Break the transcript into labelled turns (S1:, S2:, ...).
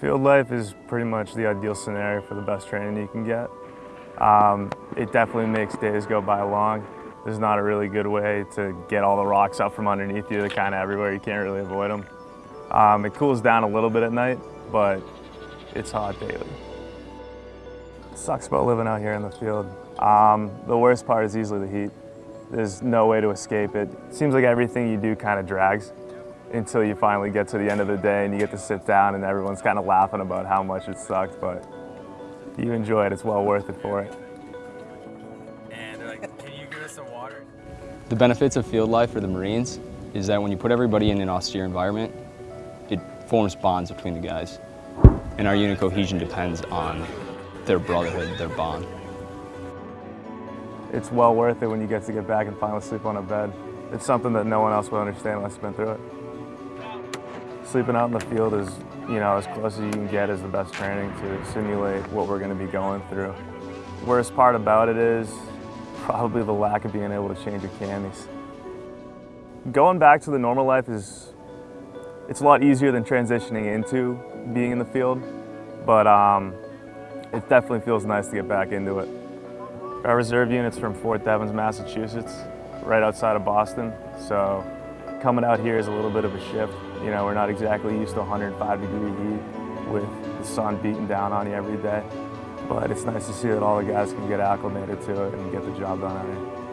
S1: Field life is pretty much the ideal scenario for the best training you can get. Um, it definitely makes days go by long. There's not a really good way to get all the rocks up from underneath you. They're kind of everywhere. You can't really avoid them. Um, it cools down a little bit at night, but it's hot daily. It sucks about living out here in the field. Um, the worst part is easily the heat. There's no way to escape it. It seems like everything you do kind of drags until you finally get to the end of the day and you get to sit down and everyone's kind of laughing about how much it sucked, but you enjoy it, it's well worth it for it.
S2: And they're like, can you give us some water?
S3: The benefits of field life for the Marines is that when you put everybody in an austere environment, it forms bonds between the guys. And our unit cohesion depends on their brotherhood, their bond.
S1: It's well worth it when you get to get back and finally sleep on a bed. It's something that no one else will understand unless you've been through it. Sleeping out in the field is, you know, as close as you can get is the best training to simulate what we're going to be going through. Worst part about it is probably the lack of being able to change your camis. Going back to the normal life is, it's a lot easier than transitioning into being in the field, but um, it definitely feels nice to get back into it. Our reserve unit's from Fort Devens, Massachusetts, right outside of Boston, so coming out here is a little bit of a shift. You know, we're not exactly used to 105 degree heat with the sun beating down on you every day. But it's nice to see that all the guys can get acclimated to it and get the job done out here.